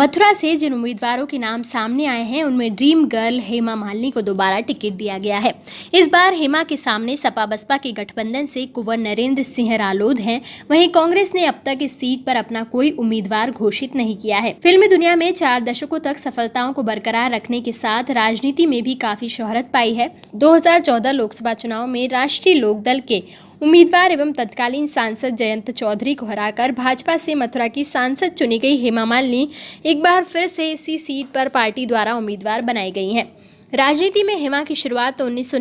मथुरा से जिन उम्मीदवारों के नाम सामने आए हैं, उनमें ड्रीम गर्ल हेमा मालिनी को दोबारा टिकट दिया गया है। इस बार हेमा के सामने सपा बसपा के गठबंधन से कुंवर नरेंद्र सिंह रालोद हैं। वहीं कांग्रेस ने अब तक इस सीट पर अपना कोई उम्मीदवार घोषित नहीं किया है। फिल्मी दुनिया में चार दशकों तक सफलताओं को बरकरार रखने के साथ राजनीति में भी काफ़ी शोहरत पाई है। दो हज़ार चौदह लोकसभा चुनाव में राष्ट्रीय लोकदल के उम्मीदवार एवं तत्कालीन सांसद जयंत चौधरी को हराकर भाजपा से मथुरा की सांसद चुनी गई हेमा मालिनी एक बार फिर से इसी सीट पर पार्टी द्वारा उम्मीदवार बनाई गई हैं। राजनीति में हेमा की शुरुआत तो उन्नीस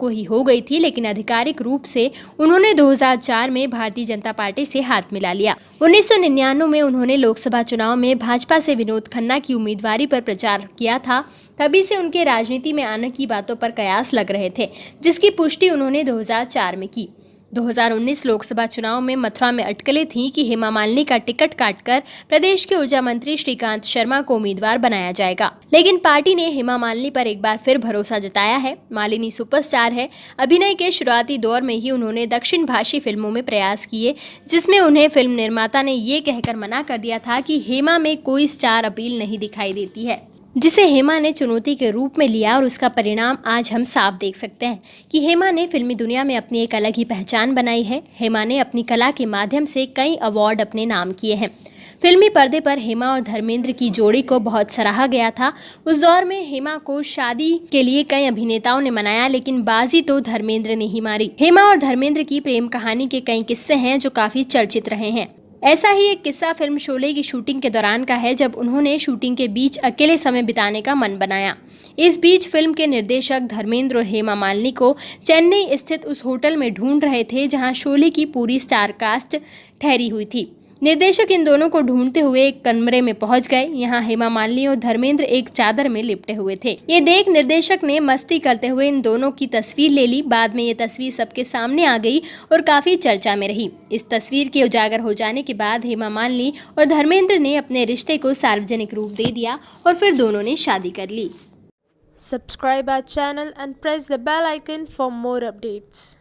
को ही हो गई थी, लेकिन आधिकारिक रूप से उन्होंने 2004 में भारतीय जनता पार्टी से हाथ मिला लिया। उन्नीस सौ निन्यानवे में उन्होंने लोकसभा चुनाव में भाजपा से विनोद खन्ना की उम्मीदवारी पर प्रचार किया था, तभी से उनके राजनीति में आने की बातों पर कयास लग रहे थे, जिसकी पुष्टि उन्होंने 2004 में की। 2019 लोकसभा चुनाव में मथुरा में अटकलें थीं कि हेमा मालिनी का टिकट काटकर प्रदेश के ऊर्जा मंत्री श्रीकांत शर्मा को उम्मीदवार बनाया जाएगा। लेकिन पार्टी ने हेमा मालिनी पर एक बार फिर भरोसा जताया है। मालिनी सुपरस्टार है। अभिनय के शुरुआती दौर में ही उन्होंने दक्षिण भाषी फ़िल्मों में प्रयास किए, जिसमें उन्हें फ़िल्म निर्माता ने ये कहकर मना कर दिया था कि हेमा में कोई स्टार अपील नहीं दिखाई देती है। जिसे हेमा ने चुनौती के रूप में लिया और उसका परिणाम आज हम साफ़ देख सकते हैं कि हेमा ने फिल्मी दुनिया में अपनी एक अलग ही पहचान बनाई है। हेमा ने अपनी कला के माध्यम से कई अवार्ड अपने नाम किए हैं। फिल्मी पर्दे पर हेमा और धर्मेंद्र की जोड़ी को बहुत सराहा गया था। उस दौर में हेमा को शादी के लिए कई अभिनेताओं ने मनाया, लेकिन बाजी तो धर्मेंद्र ने ही मारी। हेमा और धर्मेंद्र की प्रेम कहानी के कई किस्से हैं जो काफ़ी चर्चित रहे हैं। ऐसा ही एक किस्सा फ़िल्म शोले की शूटिंग के दौरान का है, जब उन्होंने शूटिंग के बीच अकेले समय बिताने का मन बनाया। इस बीच फ़िल्म के निर्देशक धर्मेंद्र और हेमा मालिनी को चेन्नई स्थित उस होटल में ढूंढ रहे थे, जहाँ शोले की पूरी स्टार कास्ट ठहरी हुई थी। निर्देशक इन दोनों को ढूंढते हुए एक कमरे में पहुँच गए। यहाँ हेमा मालिनी और धर्मेंद्र एक चादर में लिपटे हुए थे। ये देख निर्देशक ने मस्ती करते हुए इन दोनों की तस्वीर ले ली। बाद में ये तस्वीर सबके सामने आ गई और काफ़ी चर्चा में रही। इस तस्वीर के उजागर हो जाने के बाद हेमा मालिनी और धर्मेंद्र ने अपने रिश्ते को सार्वजनिक रूप दे दिया और फिर दोनों ने शादी कर ली। Subscribe our channel and press the bell icon for more updates.